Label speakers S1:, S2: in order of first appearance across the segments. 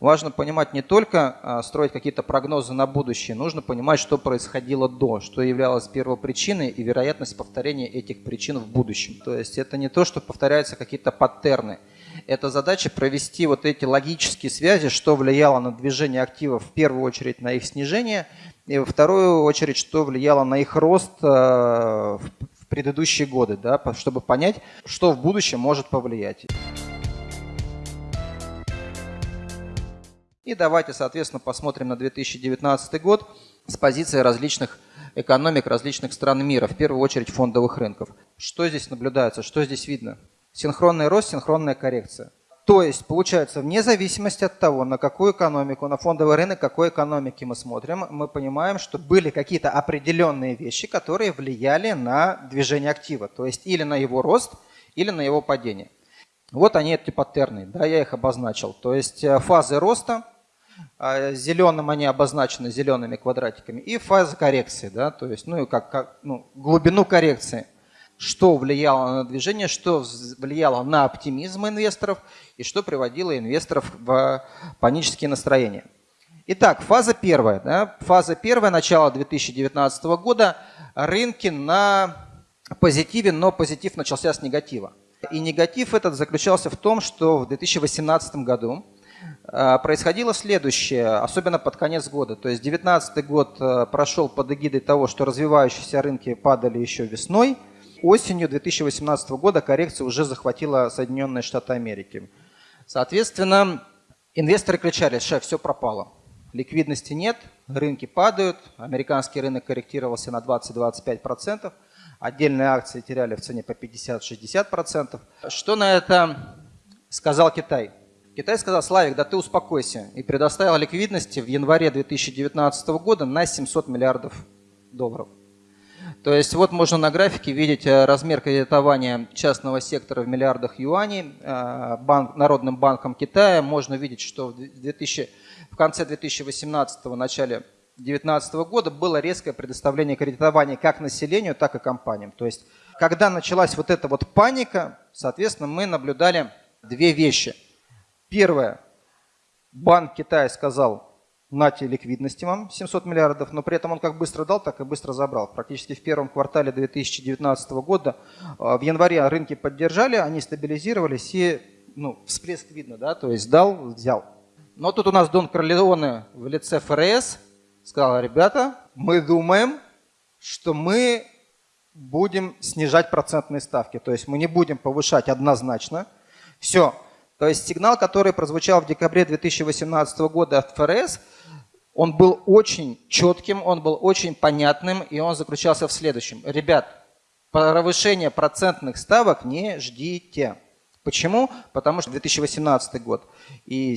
S1: важно понимать не только а, строить какие-то прогнозы на будущее, нужно понимать, что происходило до, что являлось первопричиной и вероятность повторения этих причин в будущем. То есть это не то, что повторяются какие-то паттерны. Это задача провести вот эти логические связи, что влияло на движение активов в первую очередь на их снижение, и во вторую очередь, что влияло на их рост а, в предыдущие годы, да, чтобы понять, что в будущем может повлиять. И давайте, соответственно, посмотрим на 2019 год с позиции различных экономик различных стран мира, в первую очередь фондовых рынков. Что здесь наблюдается, что здесь видно? Синхронный рост, синхронная коррекция. То есть, получается, вне зависимости от того, на какую экономику, на фондовый рынок, какой экономики мы смотрим, мы понимаем, что были какие-то определенные вещи, которые влияли на движение актива. То есть, или на его рост, или на его падение. Вот они, эти паттерны, да, я их обозначил. То есть, э, фазы роста – зеленым они обозначены зелеными квадратиками, и фаза коррекции, да, то есть, ну как, как ну, глубину коррекции. Что влияло на движение, что влияло на оптимизм инвесторов и что приводило инвесторов в панические настроения. Итак, фаза первая. Да, фаза первая, начало 2019 года. Рынки на позитиве, но позитив начался с негатива. И негатив этот заключался в том, что в 2018 году а, происходило следующее, особенно под конец года. То есть 2019 год э, прошел под эгидой того, что развивающиеся рынки падали еще весной. Осенью 2018 года коррекция уже захватила Соединенные Штаты Америки. Соответственно, инвесторы кричали, шеф, все пропало. Ликвидности нет, рынки падают, американский рынок корректировался на 20-25%, отдельные акции теряли в цене по 50-60%. Что на это сказал Китай? Китай сказал, Славик, да ты успокойся, и предоставил ликвидности в январе 2019 года на 700 миллиардов долларов. То есть вот можно на графике видеть э, размер кредитования частного сектора в миллиардах юаней э, банк, Народным банком Китая. Можно видеть, что в, 2000, в конце 2018 начале 2019 года было резкое предоставление кредитования как населению, так и компаниям. То есть когда началась вот эта вот паника, соответственно, мы наблюдали две вещи – Первое. Банк Китая сказал, нате ликвидности вам 700 миллиардов, но при этом он как быстро дал, так и быстро забрал. Практически в первом квартале 2019 года, а, в январе рынки поддержали, они стабилизировались и ну, всплеск видно, да, то есть дал, взял. Но тут у нас Дон Корлеоне в лице ФРС сказал, ребята, мы думаем, что мы будем снижать процентные ставки, то есть мы не будем повышать однозначно. Все, то есть сигнал, который прозвучал в декабре 2018 года от ФРС, он был очень четким, он был очень понятным, и он заключался в следующем. Ребят, повышение процентных ставок не ждите. Почему? Потому что 2018 год. И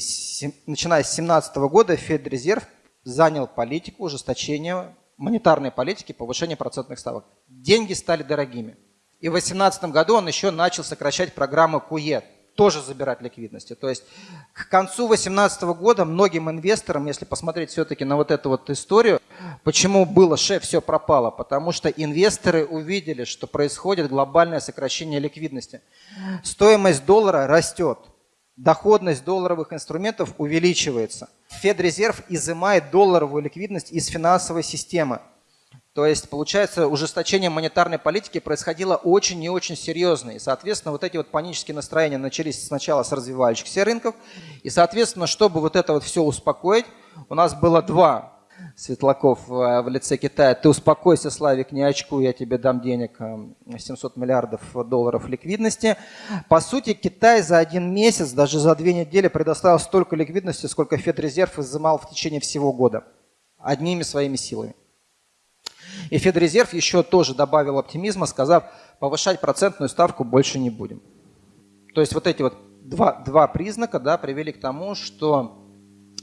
S1: начиная с 2017 года Федрезерв занял политику ужесточения монетарной политики, повышения процентных ставок. Деньги стали дорогими. И в 2018 году он еще начал сокращать программу КУЕ, тоже забирать ликвидности. То есть к концу 2018 года многим инвесторам, если посмотреть все-таки на вот эту вот историю, почему было шеф, все пропало, потому что инвесторы увидели, что происходит глобальное сокращение ликвидности. Стоимость доллара растет, доходность долларовых инструментов увеличивается. Федрезерв изымает долларовую ликвидность из финансовой системы. То есть, получается, ужесточение монетарной политики происходило очень и очень серьезно. И, соответственно, вот эти вот панические настроения начались сначала с развивающихся рынков. И, соответственно, чтобы вот это вот все успокоить, у нас было два Светлаков э, в лице Китая. Ты успокойся, Славик, не очку, я тебе дам денег, 700 э, миллиардов долларов ликвидности. По сути, Китай за один месяц, даже за две недели предоставил столько ликвидности, сколько Федрезерв изымал в течение всего года. Одними своими силами. И Федрезерв еще тоже добавил оптимизма, сказав, повышать процентную ставку больше не будем. То есть вот эти вот два, два признака да, привели к тому, что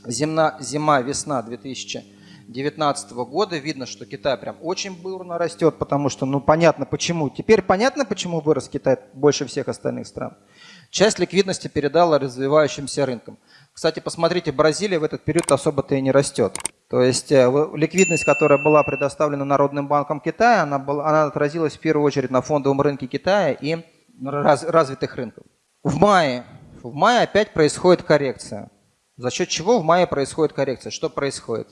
S1: зима, весна 2019 года, видно, что Китай прям очень бурно растет, потому что, ну понятно почему. Теперь понятно, почему вырос Китай больше всех остальных стран. Часть ликвидности передала развивающимся рынкам. Кстати, посмотрите, Бразилия в этот период особо-то и не растет. То есть э, ликвидность, которая была предоставлена Народным банком Китая, она, была, она отразилась в первую очередь на фондовом рынке Китая и раз, развитых рынков. В мае, в мае опять происходит коррекция. За счет чего в мае происходит коррекция? Что происходит?